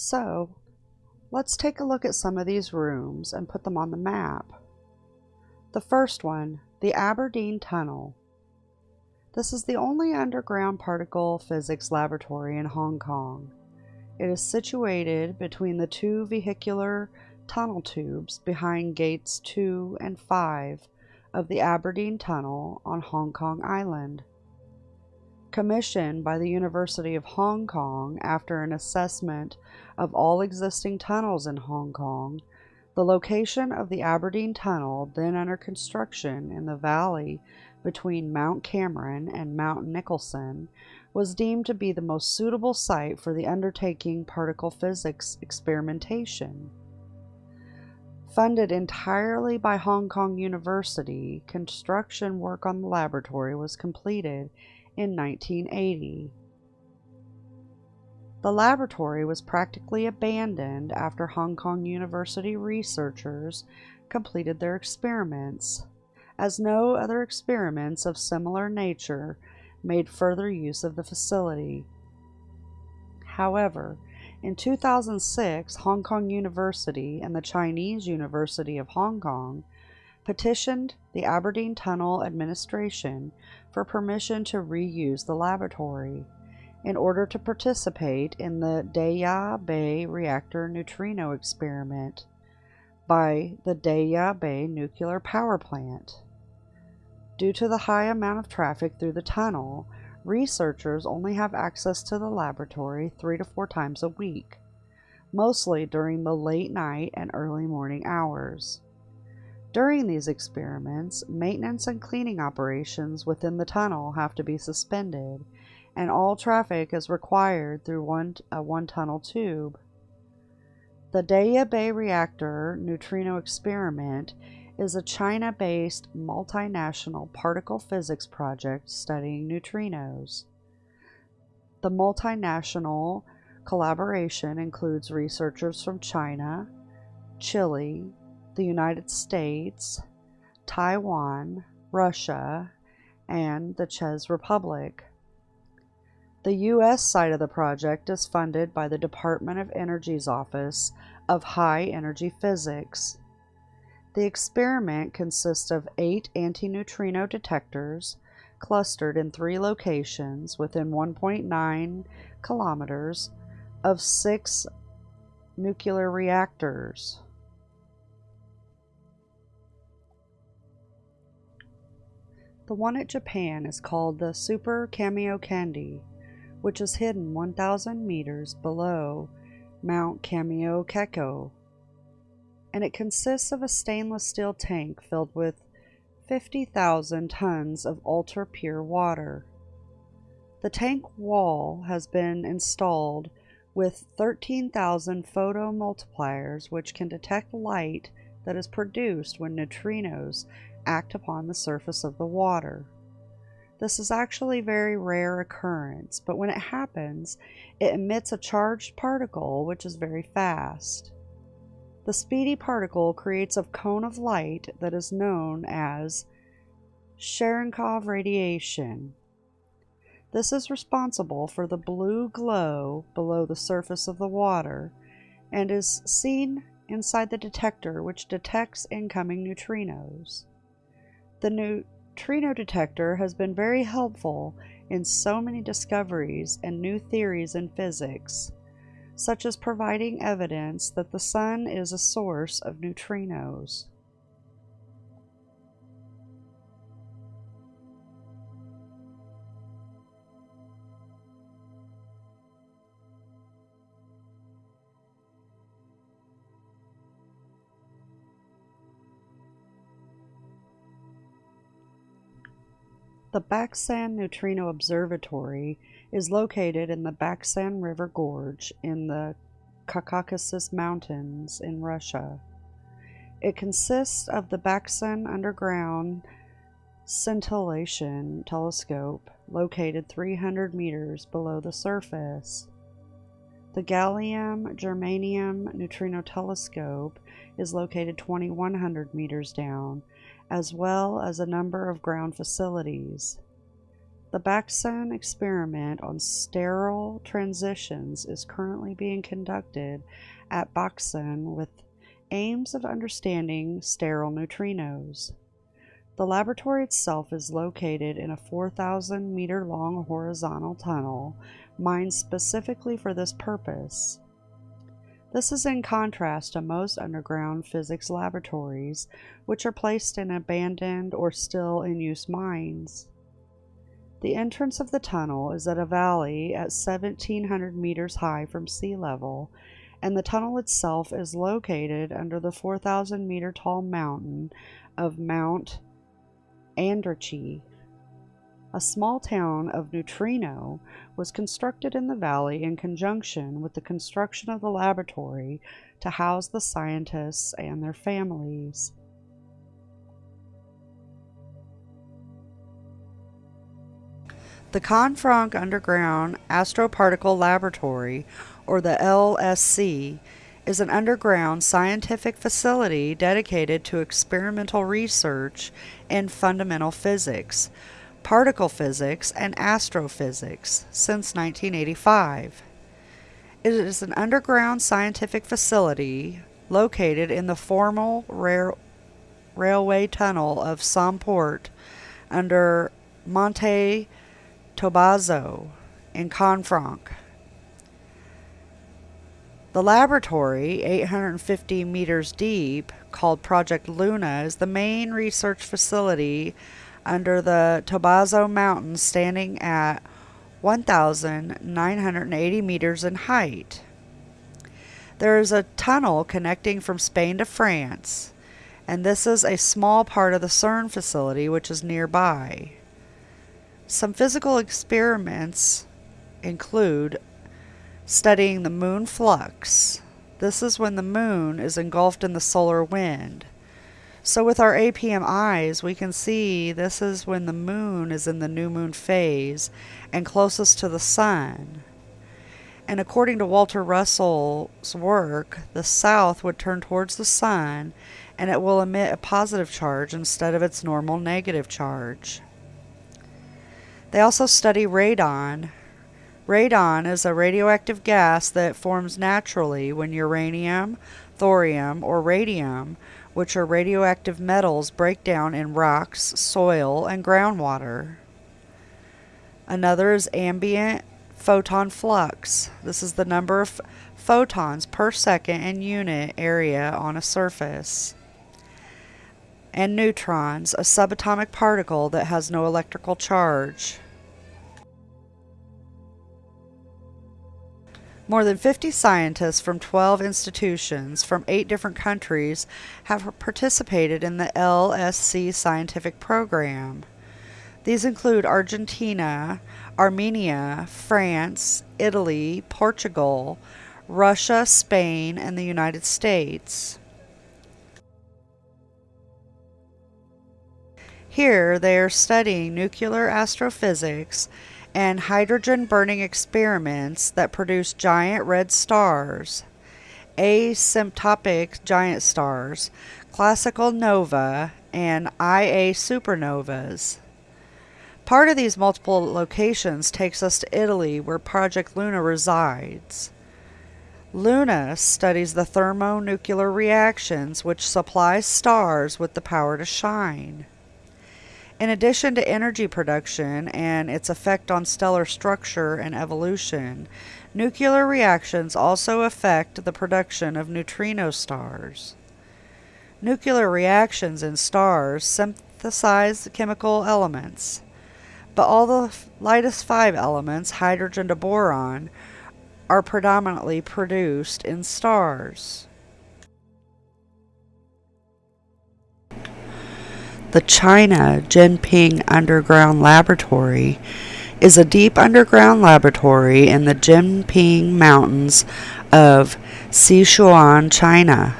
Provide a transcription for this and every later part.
So, let's take a look at some of these rooms and put them on the map. The first one, the Aberdeen Tunnel. This is the only underground particle physics laboratory in Hong Kong. It is situated between the two vehicular tunnel tubes behind gates 2 and 5 of the Aberdeen Tunnel on Hong Kong Island. Commissioned by the University of Hong Kong after an assessment of all existing tunnels in Hong Kong, the location of the Aberdeen Tunnel, then under construction in the valley between Mount Cameron and Mount Nicholson, was deemed to be the most suitable site for the undertaking particle physics experimentation. Funded entirely by Hong Kong University, construction work on the laboratory was completed in 1980. The laboratory was practically abandoned after Hong Kong University researchers completed their experiments, as no other experiments of similar nature made further use of the facility. However, in 2006, Hong Kong University and the Chinese University of Hong Kong petitioned the Aberdeen Tunnel Administration for permission to reuse the laboratory in order to participate in the Daya Bay reactor neutrino experiment by the Daya Bay nuclear power plant. Due to the high amount of traffic through the tunnel, researchers only have access to the laboratory three to four times a week, mostly during the late night and early morning hours. During these experiments, maintenance and cleaning operations within the tunnel have to be suspended and all traffic is required through one, a one tunnel tube. The Daya Bay Reactor Neutrino Experiment is a China based multinational particle physics project studying neutrinos. The multinational collaboration includes researchers from China, Chile, the United States, Taiwan, Russia, and the Czech Republic. The U.S. side of the project is funded by the Department of Energy's Office of High Energy Physics. The experiment consists of eight antineutrino detectors clustered in three locations within 1.9 kilometers of six nuclear reactors. The one at Japan is called the Super Kamiokande which is hidden 1,000 meters below Mount Kamiokeko, and it consists of a stainless steel tank filled with 50,000 tons of ultra pure water. The tank wall has been installed with 13,000 photomultipliers which can detect light that is produced when neutrinos act upon the surface of the water. This is actually a very rare occurrence, but when it happens, it emits a charged particle which is very fast. The speedy particle creates a cone of light that is known as Cherenkov radiation. This is responsible for the blue glow below the surface of the water and is seen inside the detector which detects incoming neutrinos. The neutrino detector has been very helpful in so many discoveries and new theories in physics, such as providing evidence that the Sun is a source of neutrinos. The Baksan Neutrino Observatory is located in the Baksan River Gorge in the Caucasus Mountains in Russia. It consists of the Baksan Underground Scintillation Telescope, located 300 meters below the surface. The Gallium Germanium Neutrino Telescope is located 2100 meters down as well as a number of ground facilities. The Baksan experiment on sterile transitions is currently being conducted at Baksan with aims of understanding sterile neutrinos. The laboratory itself is located in a 4,000 meter long horizontal tunnel mined specifically for this purpose. This is in contrast to most underground physics laboratories, which are placed in abandoned or still in use mines. The entrance of the tunnel is at a valley at 1700 meters high from sea level, and the tunnel itself is located under the 4,000 meter tall mountain of Mount Andyrchi. A small town of Neutrino was constructed in the valley in conjunction with the construction of the laboratory to house the scientists and their families. The Canfranc Underground Astroparticle Laboratory, or the LSC, is an underground scientific facility dedicated to experimental research in fundamental physics, particle physics, and astrophysics since 1985. It is an underground scientific facility located in the formal rail railway tunnel of Somport under Monte Tobazo in Canfranc. The laboratory, 850 meters deep, called Project Luna, is the main research facility under the Tobazo Mountains, standing at 1,980 meters in height. There is a tunnel connecting from Spain to France, and this is a small part of the CERN facility, which is nearby. Some physical experiments include studying the moon flux. This is when the moon is engulfed in the solar wind. So with our APM eyes, we can see this is when the moon is in the new moon phase and closest to the sun. And according to Walter Russell's work, the south would turn towards the sun and it will emit a positive charge instead of its normal negative charge. They also study radon. Radon is a radioactive gas that forms naturally when uranium, thorium, or radium, which are radioactive metals, break down in rocks, soil, and groundwater. Another is ambient photon flux. This is the number of photons per second in unit area on a surface and neutrons, a subatomic particle that has no electrical charge. More than 50 scientists from 12 institutions from eight different countries have participated in the LSC scientific program. These include Argentina, Armenia, France, Italy, Portugal, Russia, Spain, and the United States. Here they are studying nuclear astrophysics and hydrogen burning experiments that produce giant red stars, asymptotic giant stars, classical nova, and IA supernovas. Part of these multiple locations takes us to Italy, where Project Luna resides. Luna studies the thermonuclear reactions which supply stars with the power to shine. In addition to energy production and its effect on stellar structure and evolution, nuclear reactions also affect the production of neutrino stars. Nuclear reactions in stars synthesize chemical elements, but all the lightest five elements, hydrogen to boron, are predominantly produced in stars. The China Jinping Underground Laboratory is a deep underground laboratory in the Jinping Mountains of Sichuan, China.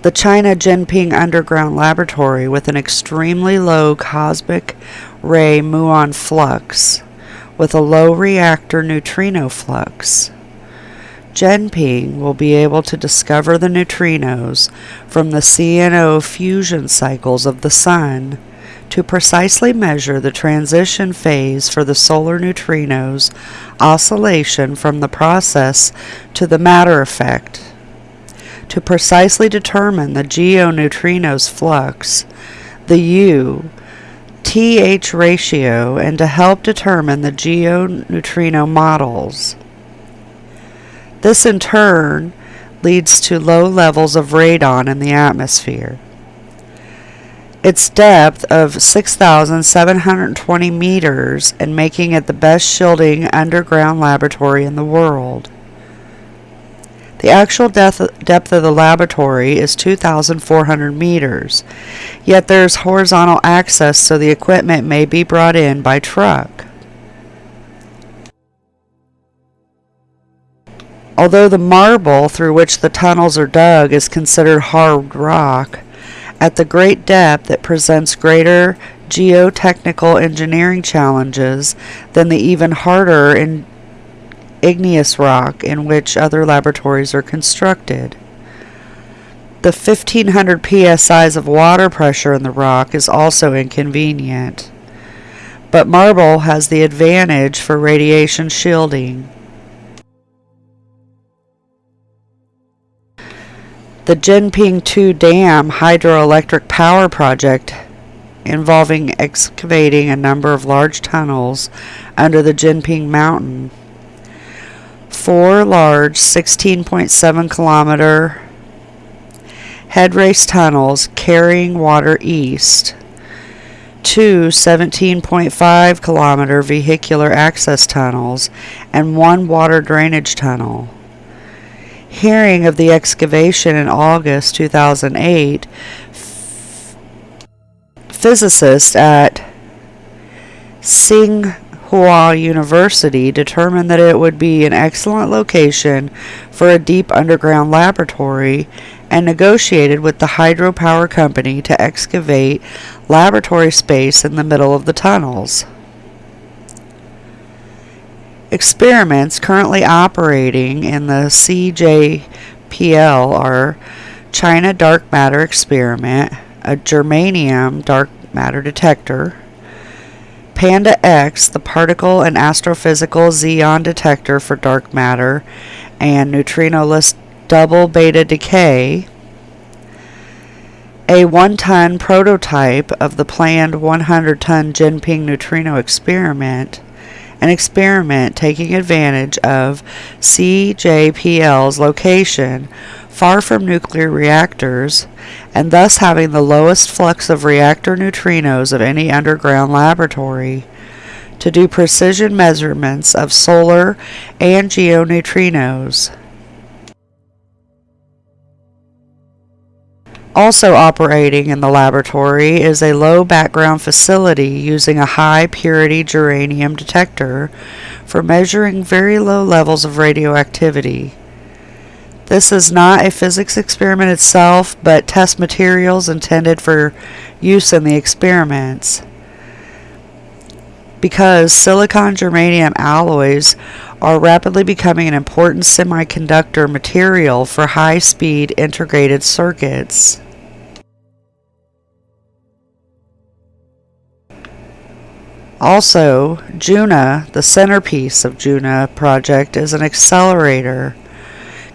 The China Jinping Underground Laboratory, with an extremely low cosmic ray muon flux, with a low reactor neutrino flux, Jinping will be able to discover the neutrinos from the CNO fusion cycles of the Sun to precisely measure the transition phase for the solar neutrinos oscillation from the process to the matter effect, to precisely determine the geoneutrino's flux, the U, TH ratio, and to help determine the geoneutrino models. This in turn leads to low levels of radon in the atmosphere. Its depth of 6,720 meters and making it the best shielding underground laboratory in the world. The actual depth, depth of the laboratory is 2,400 meters, yet there is horizontal access so the equipment may be brought in by truck. Although the marble through which the tunnels are dug is considered hard rock, at the great depth it presents greater geotechnical engineering challenges than the even harder in igneous rock in which other laboratories are constructed. The 1500 psi's of water pressure in the rock is also inconvenient. But marble has the advantage for radiation shielding. The Jinping 2 Dam hydroelectric power project involving excavating a number of large tunnels under the Jinping Mountain. Four large 16.7 kilometer head race tunnels carrying water east. Two 17.5 kilometer vehicular access tunnels and one water drainage tunnel hearing of the excavation in August 2008, physicists at Tsinghua University determined that it would be an excellent location for a deep underground laboratory and negotiated with the hydropower company to excavate laboratory space in the middle of the tunnels. Experiments currently operating in the CJPL are China Dark Matter Experiment, a germanium dark matter detector, Panda X, the particle and astrophysical Xenon detector for dark matter and neutrinoless double beta decay, a one ton prototype of the planned 100 ton Jinping neutrino experiment, an experiment taking advantage of CJPL's location far from nuclear reactors and thus having the lowest flux of reactor neutrinos of any underground laboratory to do precision measurements of solar and geoneutrinos. Also operating in the laboratory is a low background facility using a high purity germanium detector for measuring very low levels of radioactivity. This is not a physics experiment itself, but test materials intended for use in the experiments. Because silicon germanium alloys are rapidly becoming an important semiconductor material for high speed integrated circuits. Also, Juna, the centerpiece of Juna project, is an accelerator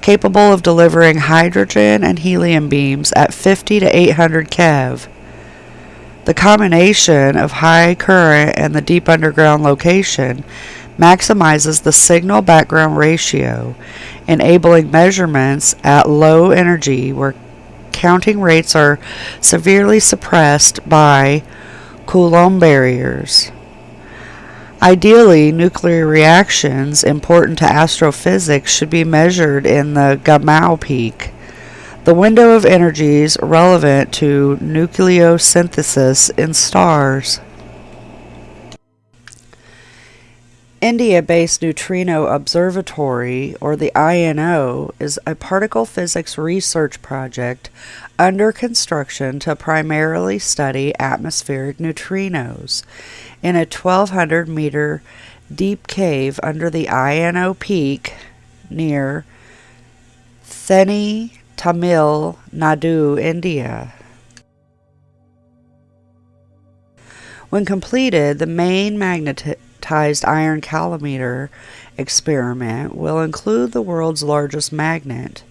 capable of delivering hydrogen and helium beams at 50 to 800 keV. The combination of high current and the deep underground location maximizes the signal background ratio, enabling measurements at low energy where counting rates are severely suppressed by Coulomb barriers. Ideally, nuclear reactions important to astrophysics should be measured in the Gamow peak, the window of energies relevant to nucleosynthesis in stars. India-based Neutrino Observatory, or the INO, is a particle physics research project under construction to primarily study atmospheric neutrinos in a 1200 meter deep cave under the INO peak near Theni, Tamil Nadu, India. When completed, the main magnetized iron calorimeter experiment will include the world's largest magnet,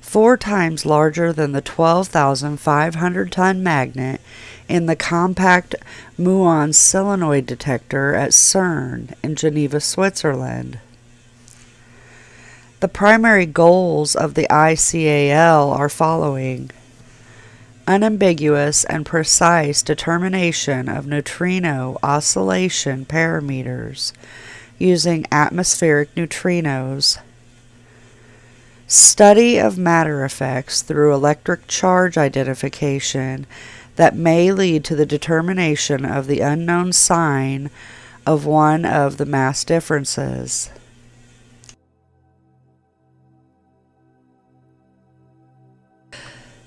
four times larger than the 12,500 ton magnet in the compact muon solenoid detector at CERN in Geneva, Switzerland. The primary goals of the ICAL are following unambiguous and precise determination of neutrino oscillation parameters using atmospheric neutrinos, study of matter effects through electric charge identification that may lead to the determination of the unknown sign of one of the mass differences.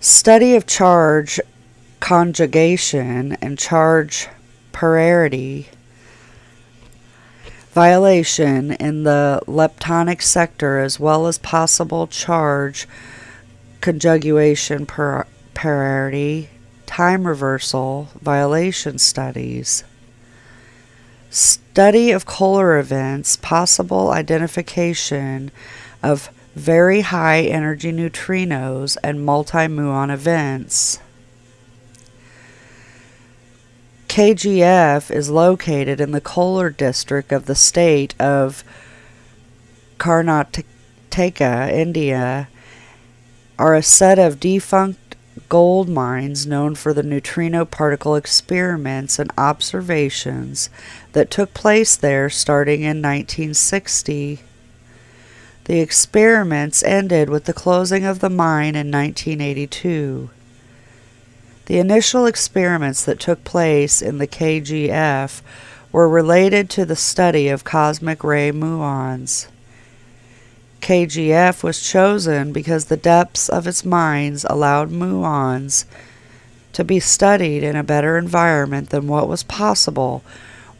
Study of charge conjugation and charge parity violation in the leptonic sector as well as possible charge conjugation par- parity time reversal violation studies. Study of Kolar events possible identification of very high energy neutrinos and multi-muon events. KGF is located in the Kolar district of the state of Karnataka, India, are a set of defunct gold mines known for the neutrino particle experiments and observations that took place there starting in 1960. The experiments ended with the closing of the mine in 1982. The initial experiments that took place in the KGF were related to the study of cosmic ray muons. KGF was chosen because the depths of its mines allowed muons to be studied in a better environment than what was possible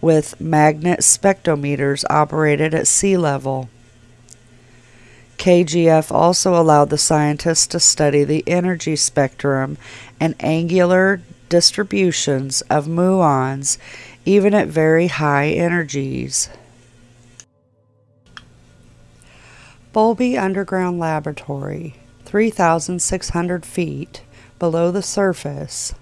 with magnet spectrometers operated at sea level. KGF also allowed the scientists to study the energy spectrum and angular distributions of muons even at very high energies. Boulby Underground Laboratory, 3,600 feet below the surface.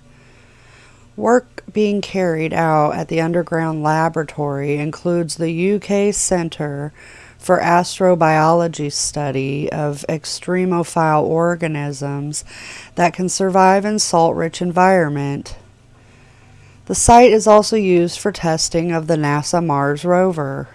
Work being carried out at the underground laboratory includes the UK Centre for astrobiology study of extremophile organisms that can survive in salt-rich environment. The site is also used for testing of the NASA Mars rover.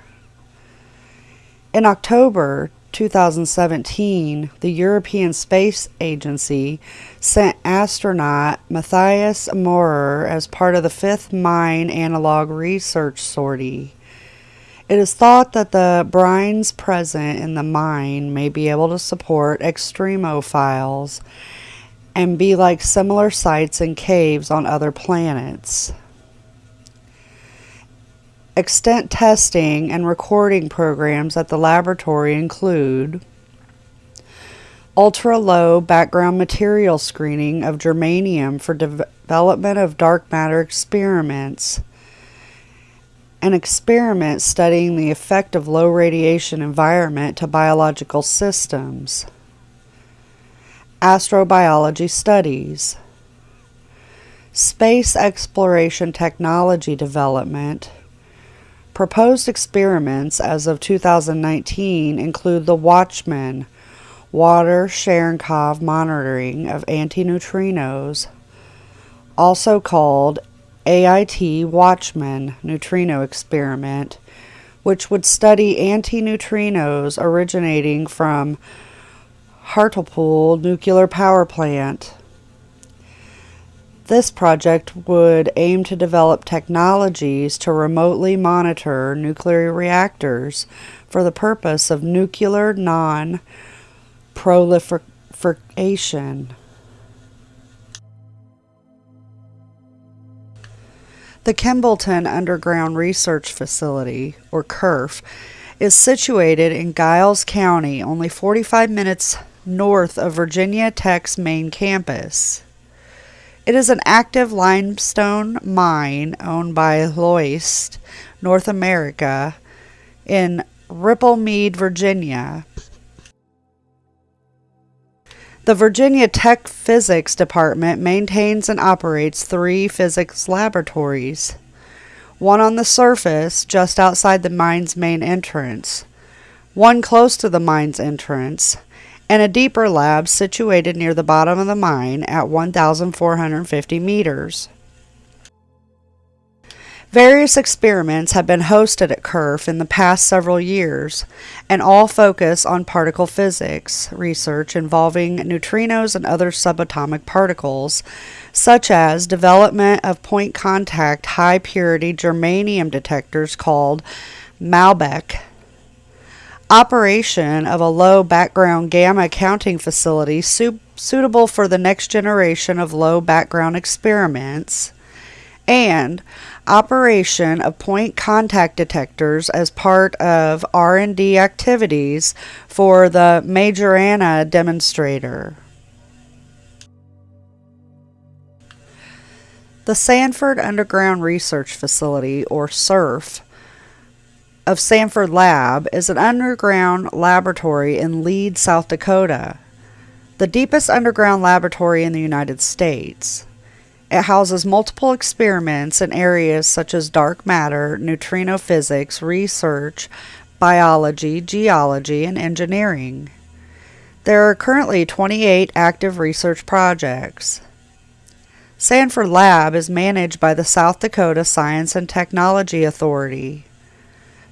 In October 2017, the European Space Agency sent astronaut Matthias Maurer as part of the fifth Mine Analog Research Sortie. It is thought that the brines present in the mine may be able to support extremophiles and be like similar sites and caves on other planets. Extent testing and recording programs at the laboratory include ultra low background material screening of germanium for development of dark matter experiments an experiment studying the effect of low radiation environment to biological systems, astrobiology studies, space exploration technology development. Proposed experiments as of 2019 include the Watchman water Cherenkov monitoring of antineutrinos, also called AIT Watchman neutrino experiment, which would study antineutrinos originating from Hartlepool nuclear power plant. This project would aim to develop technologies to remotely monitor nuclear reactors for the purpose of nuclear non proliferation. The Kimballton Underground Research Facility, or KURF, is situated in Giles County, only 45 minutes north of Virginia Tech's main campus. It is an active limestone mine owned by Lhoist North America in Ripplemead, Virginia. The Virginia Tech Physics Department maintains and operates three physics laboratories one on the surface just outside the mine's main entrance, one close to the mine's entrance, and a deeper lab situated near the bottom of the mine at 1,450 meters. Various experiments have been hosted at KURF in the past several years, and all focus on particle physics research involving neutrinos and other subatomic particles, such as development of point contact high purity germanium detectors called MALBEK, operation of a low background gamma counting facility su- suitable for the next generation of low background experiments, and operation of point contact detectors as part of R&D activities for the Majorana demonstrator. The Sanford Underground Research Facility, or SURF, of Sanford Lab is an underground laboratory in Lead, South Dakota, the deepest underground laboratory in the United States. It houses multiple experiments in areas such as dark matter, neutrino physics, research, biology, geology, and engineering. There are currently 28 active research projects. Sanford Lab is managed by the South Dakota Science and Technology Authority.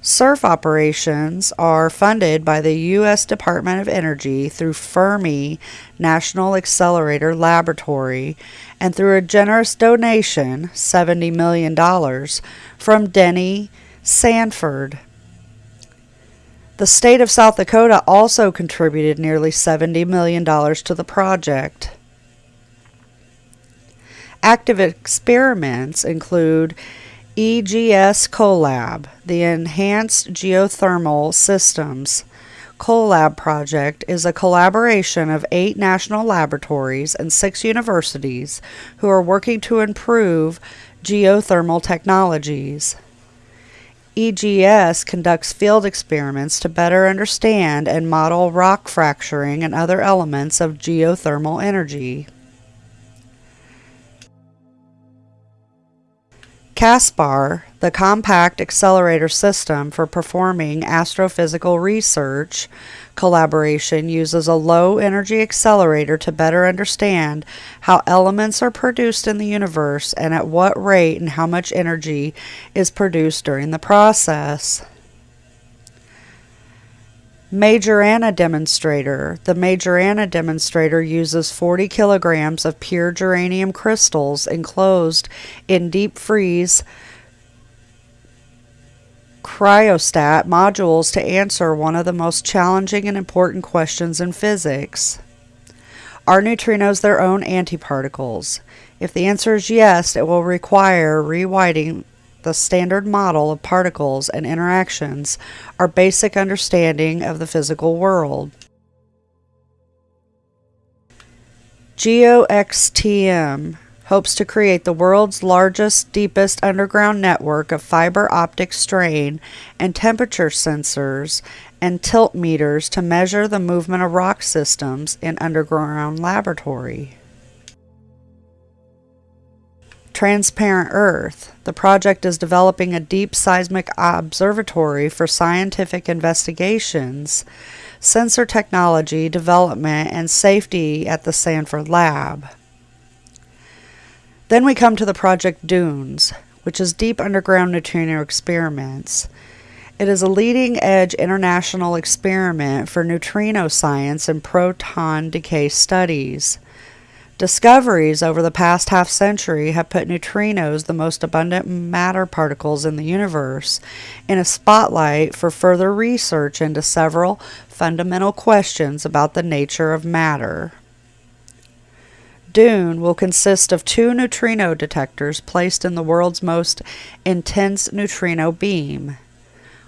SURF operations are funded by the U.S. Department of Energy through Fermi National Accelerator Laboratory and through a generous donation, $70 million, from Denny Sanford. The state of South Dakota also contributed nearly $70 million to the project. Active experiments include EGS Collab, the Enhanced Geothermal Systems Collab project is a collaboration of eight national laboratories and six universities who are working to improve geothermal technologies. EGS conducts field experiments to better understand and model rock fracturing and other elements of geothermal energy. CASPAR, the Compact Accelerator System for Performing Astrophysical Research collaboration, uses a low energy accelerator to better understand how elements are produced in the universe and at what rate and how much energy is produced during the process. Majorana demonstrator. The Majorana demonstrator uses 40 kilograms of pure germanium crystals enclosed in deep freeze cryostat modules to answer one of the most challenging and important questions in physics. Are neutrinos their own antiparticles? If the answer is yes, it will require rewriting the standard model of particles and interactions, our basic understanding of the physical world. GeoXTM hopes to create the world's largest, deepest underground network of fiber optic strain and temperature sensors and tilt meters to measure the movement of rock systems in underground laboratory. Transparent Earth. The project is developing a deep seismic observatory for scientific investigations, sensor technology development, and safety at the Sanford Lab. Then we come to the project Dunes, which is deep underground neutrino experiments. It is a leading edge international experiment for neutrino science and proton decay studies. Discoveries over the past half century have put neutrinos, the most abundant matter particles in the universe, in a spotlight for further research into several fundamental questions about the nature of matter. Dune will consist of two neutrino detectors placed in the world's most intense neutrino beam.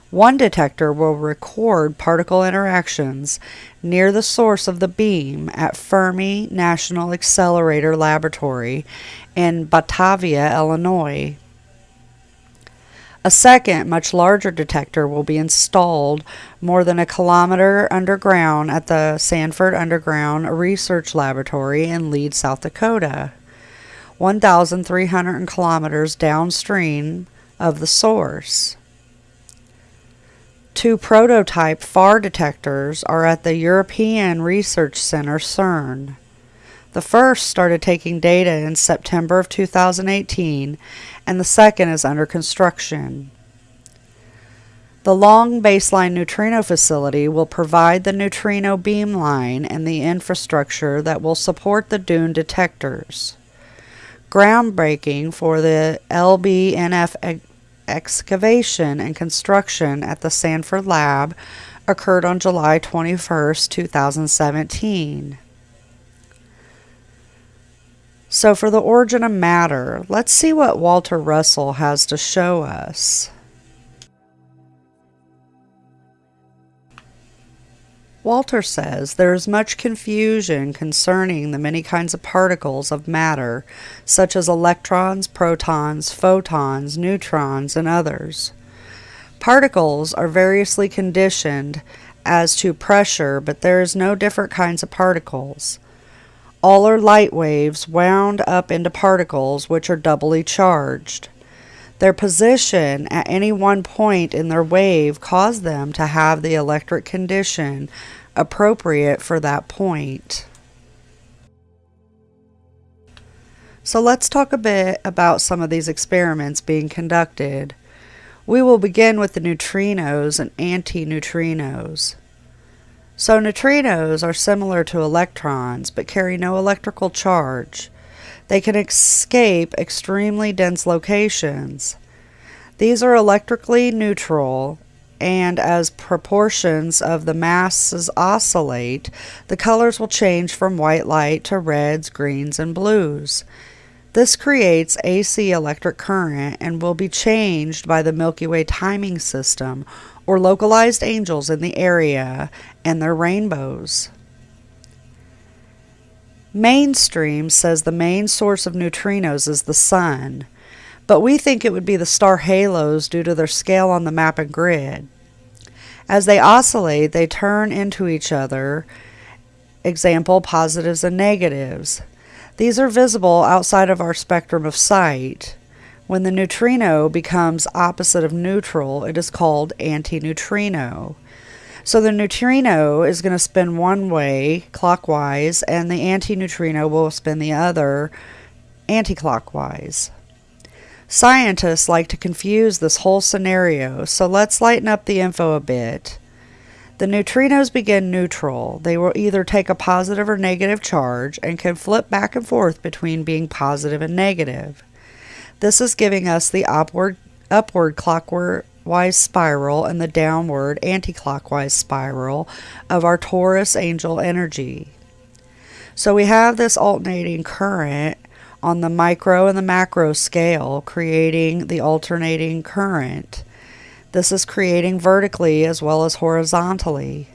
One detector will record particle interactions near the source of the beam at Fermi National Accelerator Laboratory in Batavia, Illinois. A second, much larger detector will be installed more than a kilometer underground at the Sanford Underground Research Laboratory in Lead, South Dakota, 1,300 kilometers downstream of the source. Two prototype FAR detectors are at the European Research Center CERN. The first started taking data in September of 2018, and the second is under construction. The long baseline neutrino facility will provide the neutrino beamline and the infrastructure that will support the DUNE detectors. Groundbreaking for the LBNF excavation and construction at the Sanford Lab occurred on July 21, 2017. So, for the origin of matter, let's see what Walter Russell has to show us. Walter says there is much confusion concerning the many kinds of particles of matter, such as electrons, protons, photons, neutrons, and others. Particles are variously conditioned as to pressure, but there is no different kinds of particles. All are light waves wound up into particles which are doubly charged. Their position at any one point in their wave caused them to have the electric condition appropriate for that point. So let's talk a bit about some of these experiments being conducted. We will begin with the neutrinos and antineutrinos. So neutrinos are similar to electrons but carry no electrical charge. They can escape extremely dense locations. These are electrically neutral and as proportions of the masses oscillate, the colors will change from white light to reds, greens, and blues. This creates AC electric current and will be changed by the Milky Way timing system or localized angels in the area and their rainbows. Mainstream says the main source of neutrinos is the sun but we think it would be the star halos due to their scale on the map and grid. As they oscillate, they turn into each other, example, positives and negatives. These are visible outside of our spectrum of sight. When the neutrino becomes opposite of neutral, it is called antineutrino. So the neutrino is going to spin one way clockwise, and the antineutrino will spin the other anticlockwise. Scientists like to confuse this whole scenario, so let's lighten up the info a bit. The neutrinos begin neutral. They will either take a positive or negative charge and can flip back and forth between being positive and negative. This is giving us the upward, upward clockwise spiral and the downward anticlockwise spiral of our Taurus angel energy. So we have this alternating current on the micro and the macro scale, creating the alternating current. This is creating vertically as well as horizontally.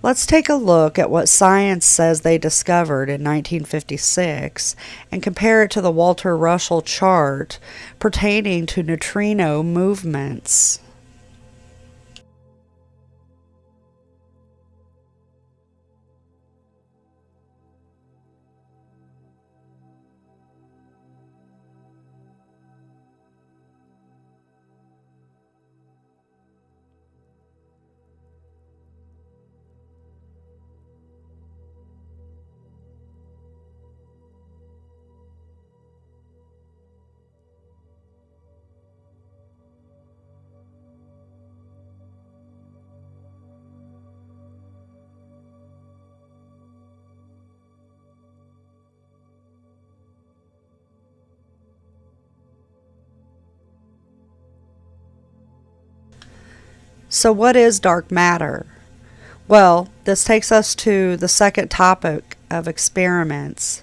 Let's take a look at what science says they discovered in 1956 and compare it to the Walter Russell chart pertaining to neutrino movements. So, what is dark matter? Well, this takes us to the second topic of experiments.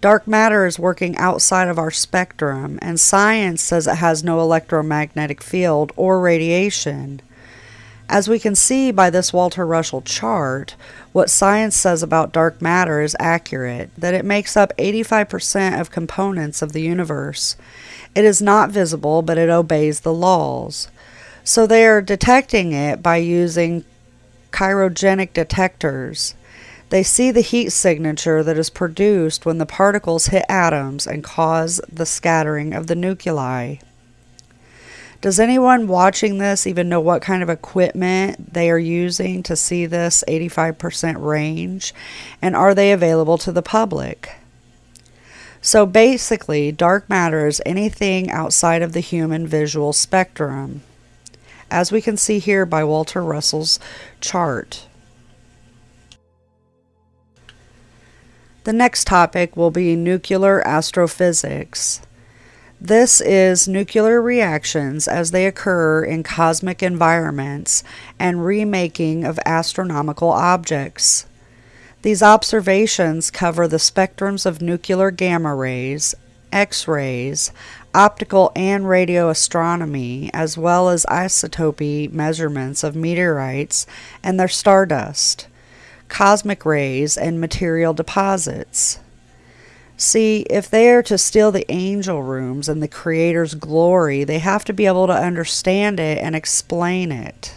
Dark matter is working outside of our spectrum, and science says it has no electromagnetic field or radiation. As we can see by this Walter Russell chart, what science says about dark matter is accurate, that it makes up 85% of components of the universe. It is not visible, but it obeys the laws. So they are detecting it by using cryogenic detectors. They see the heat signature that is produced when the particles hit atoms and cause the scattering of the nuclei. Does anyone watching this even know what kind of equipment they are using to see this 85% range? And are they available to the public? So basically, dark matter is anything outside of the human visual spectrum, as we can see here by Walter Russell's chart. The next topic will be nuclear astrophysics. This is nuclear reactions as they occur in cosmic environments and remaking of astronomical objects. These observations cover the spectrums of nuclear gamma rays, X rays, optical and radio astronomy, as well as isotopy measurements of meteorites and their stardust, cosmic rays, and material deposits. See, if they are to steal the angel rooms and the Creator's glory, they have to be able to understand it and explain it.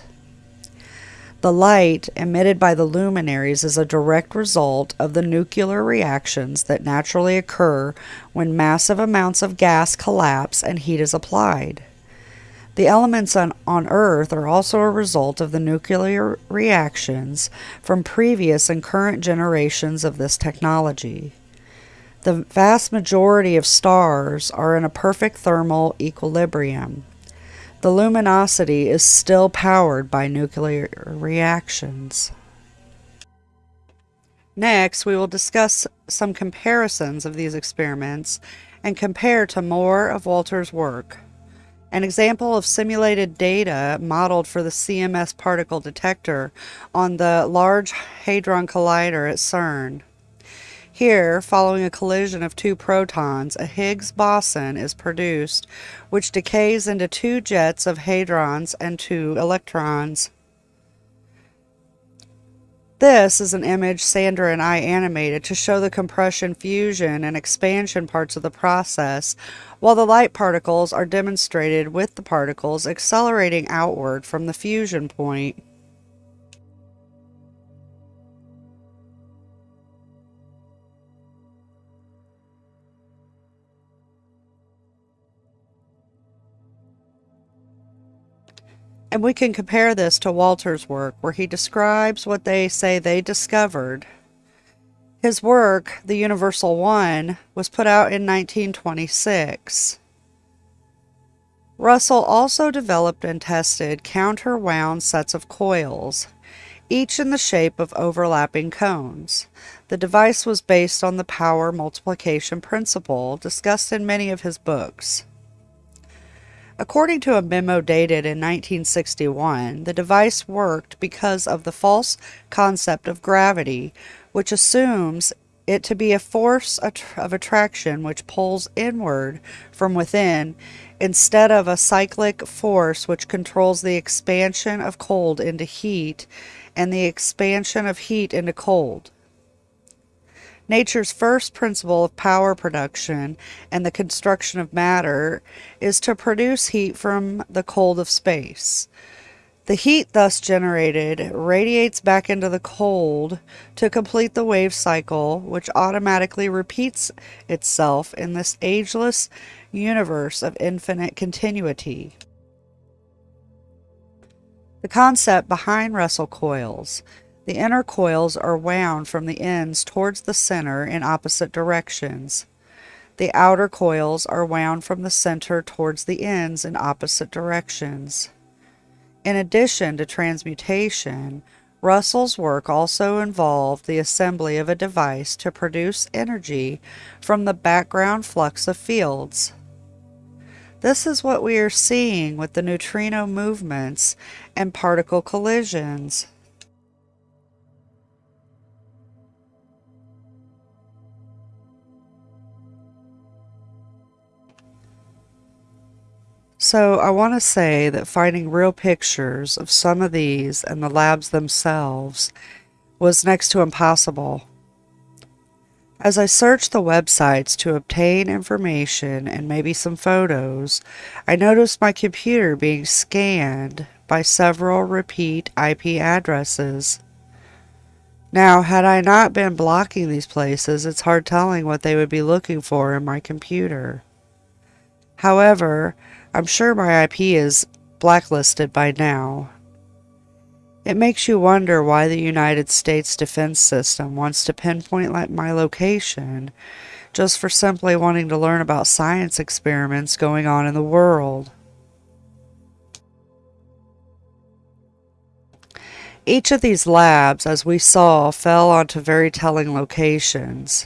The light emitted by the luminaries is a direct result of the nuclear reactions that naturally occur when massive amounts of gas collapse and heat is applied. The elements on, on Earth are also a result of the nuclear reactions from previous and current generations of this technology. The vast majority of stars are in a perfect thermal equilibrium. The luminosity is still powered by nuclear reactions. Next, we will discuss some comparisons of these experiments and compare to more of Walter's work. An example of simulated data modeled for the CMS particle detector on the Large Hadron Collider at CERN. Here, following a collision of two protons, a Higgs boson is produced, which decays into two jets of hadrons and two electrons. This is an image Sandra and I animated to show the compression, fusion, and expansion parts of the process, while the light particles are demonstrated with the particles accelerating outward from the fusion point. And we can compare this to Walter's work, where he describes what they say they discovered. His work, The Universal One, was put out in 1926. Russell also developed and tested counter-wound sets of coils, each in the shape of overlapping cones. The device was based on the power multiplication principle discussed in many of his books. According to a memo dated in 1961, the device worked because of the false concept of gravity, which assumes it to be a force of attraction which pulls inward from within instead of a cyclic force which controls the expansion of cold into heat and the expansion of heat into cold. Nature's first principle of power production and the construction of matter is to produce heat from the cold of space. The heat thus generated radiates back into the cold to complete the wave cycle, which automatically repeats itself in this ageless universe of infinite continuity. The concept behind Russell coils the inner coils are wound from the ends towards the center in opposite directions. The outer coils are wound from the center towards the ends in opposite directions. In addition to transmutation, Russell's work also involved the assembly of a device to produce energy from the background flux of fields. This is what we are seeing with the neutrino movements and particle collisions. So I want to say that finding real pictures of some of these and the labs themselves was next to impossible. As I searched the websites to obtain information and maybe some photos, I noticed my computer being scanned by several repeat IP addresses. Now, had I not been blocking these places, it's hard telling what they would be looking for in my computer. However, I'm sure my IP is blacklisted by now. It makes you wonder why the United States defense system wants to pinpoint my location just for simply wanting to learn about science experiments going on in the world. Each of these labs, as we saw, fell onto very telling locations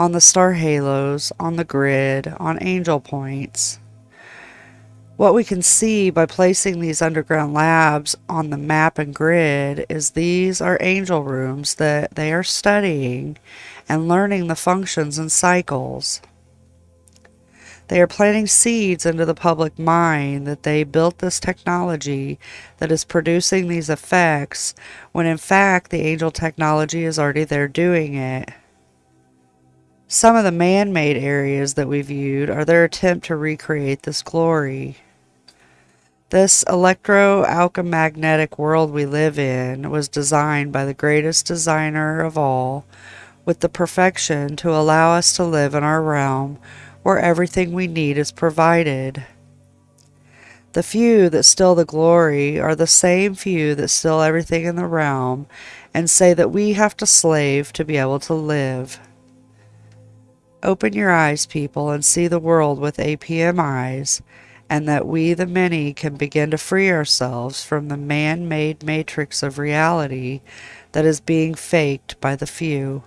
on the star halos, on the grid, on angel points. What we can see by placing these underground labs on the map and grid is these are angel rooms that they are studying and learning the functions and cycles. They are planting seeds into the public mind that they built this technology that is producing these effects when in fact the angel technology is already there doing it. Some of the man-made areas that we viewed are their attempt to recreate this glory. This electro-alchemagnetic world we live in was designed by the greatest designer of all with the perfection to allow us to live in our realm where everything we need is provided. The few that steal the glory are the same few that steal everything in the realm and say that we have to slave to be able to live. Open your eyes, people, and see the world with APM eyes and that we, the many, can begin to free ourselves from the man made matrix of reality that is being faked by the few.